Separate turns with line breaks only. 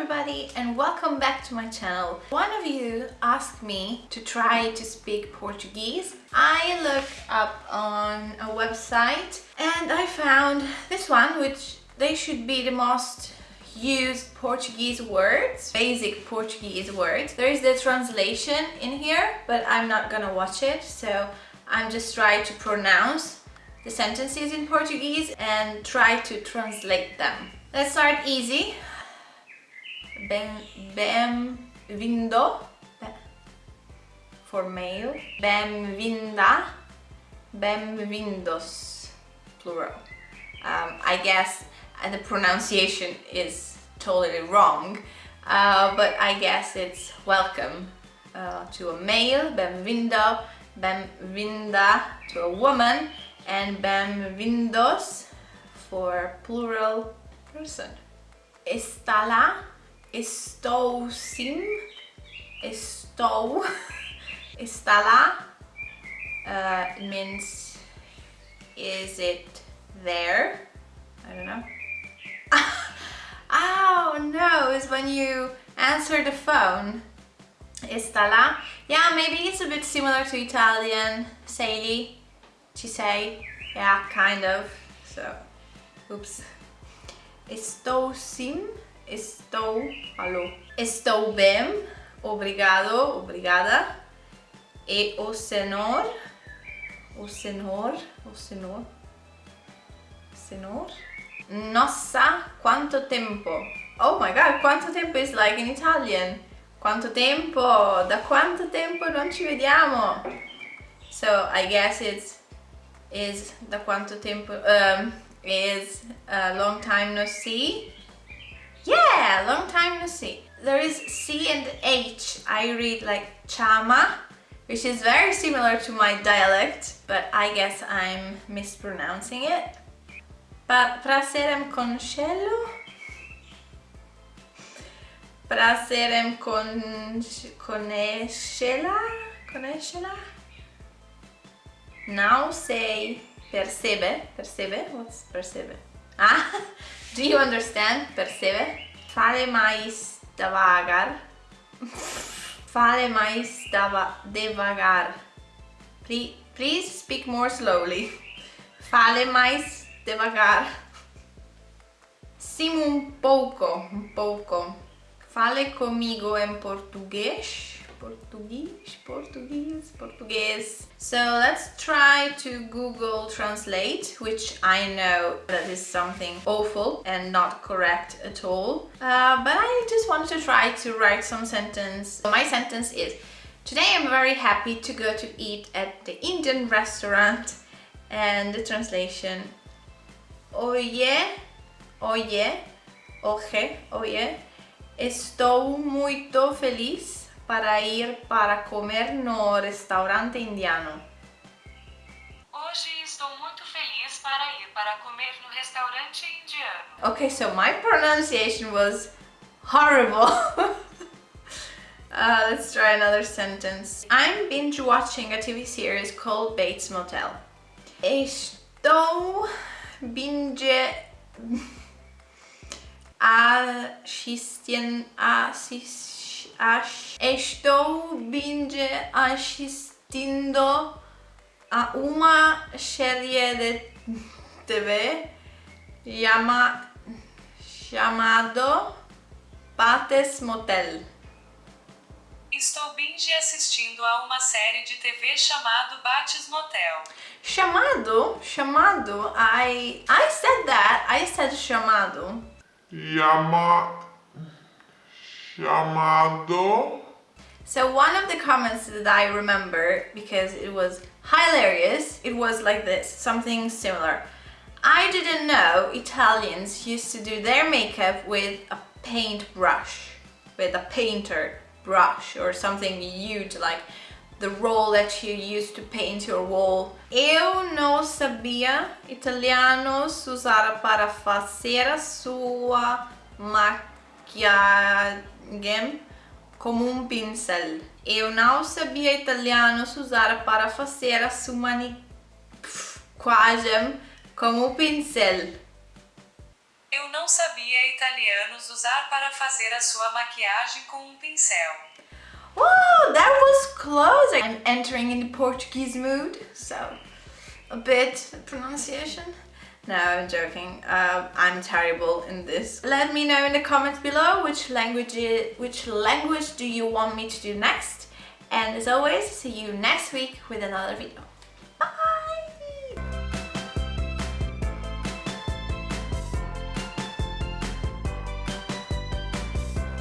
everybody and welcome back to my channel. One of you asked me to try to speak Portuguese. I looked up on a website and I found this one which they should be the most used Portuguese words, basic Portuguese words. There is the translation in here but I'm not gonna watch it so I'm just trying to pronounce the sentences in Portuguese and try to translate them. Let's start easy. Ben, bem-vindo for male. Bem-vinda. Bem-vindos plural. Um, I guess the pronunciation is totally wrong, uh, but I guess it's welcome uh, to a male, bem-vindo, bem-vinda to a woman, and bem-vindos for plural person. Está lá, estou sim, estou, está lá uh, means is it there? I don't know. oh no, it's when you answer the phone. Está lá? Yeah, maybe it's a bit similar to Italian. Sei, ci sei. Yeah, kind of. So, oops. Estou sim, estou, alô. Estou bem, obrigado, obrigada. E o senhor, o senhor, o senhor, senhor. Nossa, quanto tempo. Oh my god, quanto tempo is like in Italian. Quanto tempo, da quanto tempo non ci vediamo. So I guess it's is da quanto tempo um, is a long time no see. Yeah, long time no see. There is C and H. I read like chama, which is very similar to my dialect, but I guess I'm mispronouncing it. Pa praserem concello? Praserem con conoscela? Conoscela? Now say percebe, percebe, what's percebe? Ah, do you understand? Percebe? Fale mais devagar. Fale mais devagar. Please, please speak more slowly. Fale mais devagar. Sim, um pouco, um pouco. Fale comigo em português. Portuguese, Portuguese, Portuguese. So let's try to Google Translate, which I know that is something awful and not correct at all. Uh, but I just wanted to try to write some sentence. My sentence is, today I'm very happy to go to eat at the Indian restaurant. And the translation, oye, oye, oje, oye, estou muito feliz para ir para comer no restaurante indiano.
Hoje estou muito feliz para ir para comer no restaurante indiano.
Okay, so my pronunciation was horrible. uh, let's try another sentence. I'm binge watching a TV series called Bates Motel. Estou binge assistindo estou binge assistindo a uma série de TV chama, chamado Bates Motel.
Estou binge assistindo a uma série de TV chamado Bates Motel.
Chamado? Chamado? I, I said that. I said chamado.
Chama... Chamado...
So one of the comments that I remember, because it was hilarious, it was like this, something similar. I didn't know Italians used to do their makeup with a paintbrush, with a painter brush or something huge like the roll that you use to paint your wall. Eu não sabia italiano se usar para fazer a sua maquiagem como um pincel. Eu não sabia italiano usar para fazer a sua maquiagem como um pincel.
Eu não sabia italianos usar para fazer a sua maquiagem com um pincel.
Wow, that was close. I'm entering in the Portuguese mood, so a bit pronunciation. No, I'm joking. Uh, I'm terrible in this. Let me know in the comments below which language which language do you want me to do next. And as always, see you next week with another video.